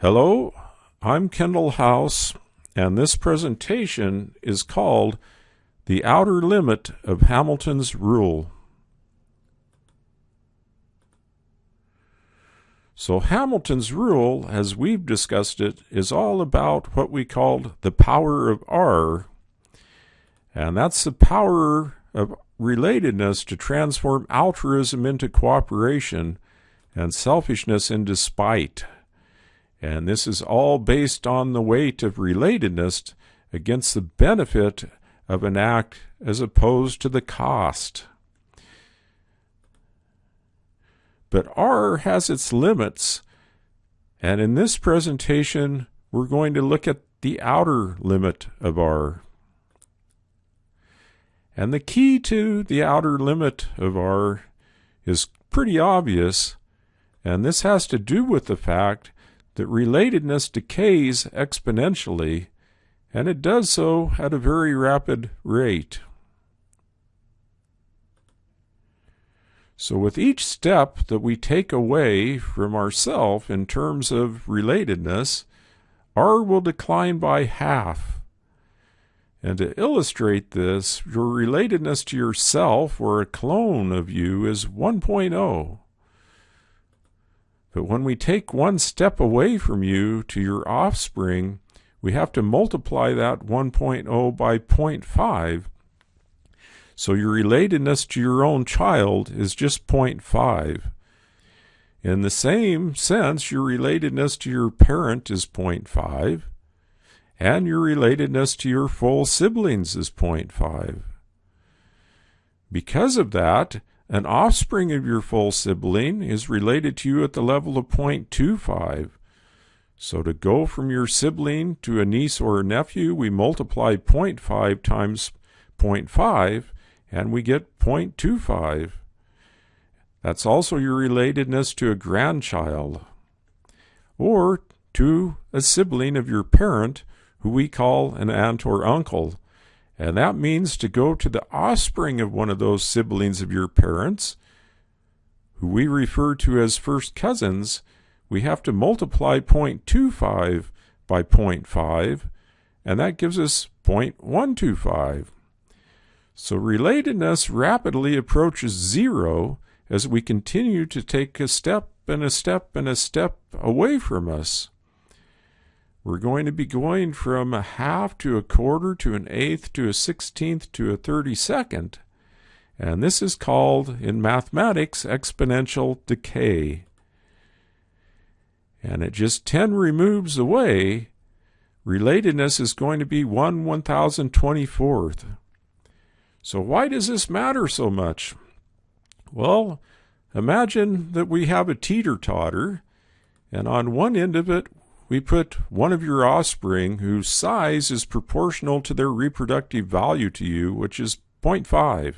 Hello, I'm Kendall House, and this presentation is called The Outer Limit of Hamilton's Rule. So Hamilton's rule, as we've discussed it, is all about what we called the power of R, and that's the power of relatedness to transform altruism into cooperation and selfishness into spite. And this is all based on the weight of relatedness against the benefit of an act as opposed to the cost. But R has its limits, and in this presentation, we're going to look at the outer limit of R. And the key to the outer limit of R is pretty obvious, and this has to do with the fact that relatedness decays exponentially, and it does so at a very rapid rate. So with each step that we take away from ourself in terms of relatedness, R will decline by half. And to illustrate this, your relatedness to yourself or a clone of you is 1.0. But when we take one step away from you to your offspring, we have to multiply that 1.0 by 0.5. So your relatedness to your own child is just 0.5. In the same sense, your relatedness to your parent is 0.5, and your relatedness to your full siblings is 0.5. Because of that, an offspring of your full sibling is related to you at the level of 0.25. So to go from your sibling to a niece or a nephew, we multiply 0.5 times 0.5 and we get 0.25. That's also your relatedness to a grandchild or to a sibling of your parent who we call an aunt or uncle. And that means to go to the offspring of one of those siblings of your parents, who we refer to as first cousins, we have to multiply 0.25 by 0.5, and that gives us 0.125. So relatedness rapidly approaches zero as we continue to take a step and a step and a step away from us. We're going to be going from a half to a quarter to an eighth to a sixteenth to a thirty-second. And this is called, in mathematics, exponential decay. And at just 10 removes away, relatedness is going to be 1 1024th. So why does this matter so much? Well, imagine that we have a teeter-totter, and on one end of it we put one of your offspring whose size is proportional to their reproductive value to you, which is 0.5.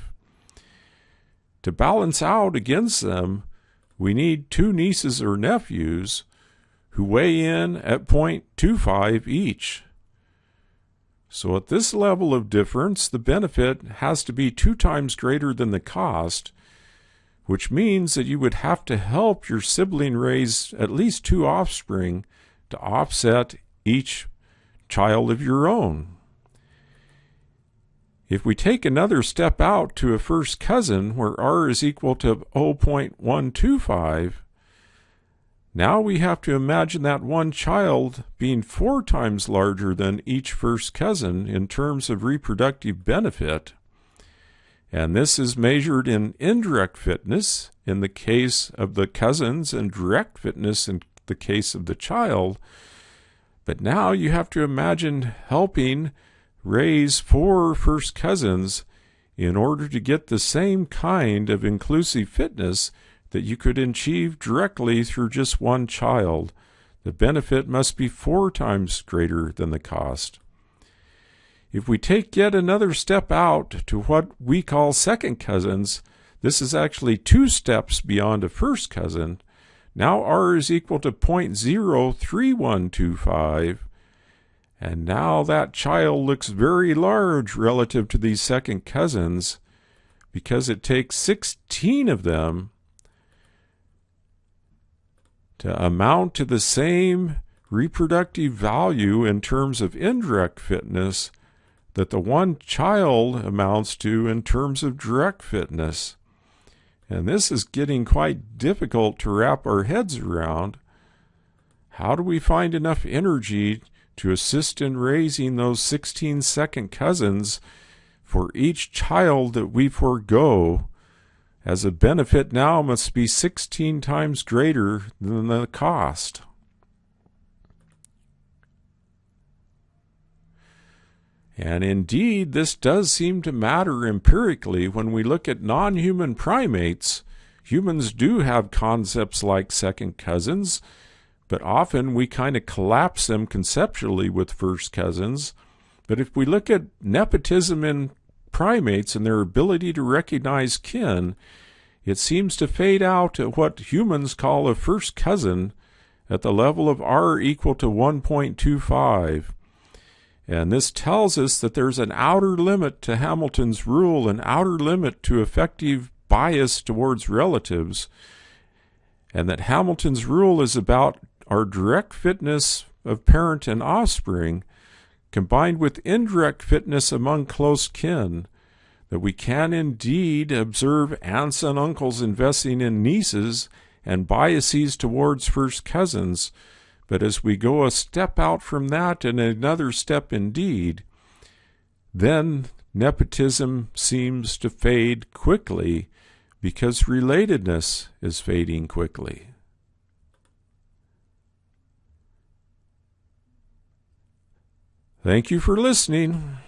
To balance out against them, we need two nieces or nephews who weigh in at 0.25 each. So at this level of difference, the benefit has to be two times greater than the cost, which means that you would have to help your sibling raise at least two offspring to offset each child of your own. If we take another step out to a first cousin where r is equal to 0.125, now we have to imagine that one child being four times larger than each first cousin in terms of reproductive benefit. And this is measured in indirect fitness in the case of the cousins and direct fitness in the case of the child. But now you have to imagine helping raise four first cousins in order to get the same kind of inclusive fitness that you could achieve directly through just one child. The benefit must be four times greater than the cost. If we take yet another step out to what we call second cousins, this is actually two steps beyond a first cousin, now r is equal to 0.03125. And now that child looks very large relative to these second cousins because it takes 16 of them to amount to the same reproductive value in terms of indirect fitness that the one child amounts to in terms of direct fitness. And this is getting quite difficult to wrap our heads around. How do we find enough energy to assist in raising those 16 second cousins for each child that we forego, as a benefit now must be 16 times greater than the cost? And indeed, this does seem to matter empirically when we look at non human primates. Humans do have concepts like second cousins, but often we kind of collapse them conceptually with first cousins. But if we look at nepotism in primates and their ability to recognize kin, it seems to fade out at what humans call a first cousin at the level of r equal to 1.25. And this tells us that there's an outer limit to Hamilton's rule, an outer limit to effective bias towards relatives, and that Hamilton's rule is about our direct fitness of parent and offspring combined with indirect fitness among close kin, that we can indeed observe aunts and uncles investing in nieces and biases towards first cousins but as we go a step out from that and another step indeed, then nepotism seems to fade quickly because relatedness is fading quickly. Thank you for listening.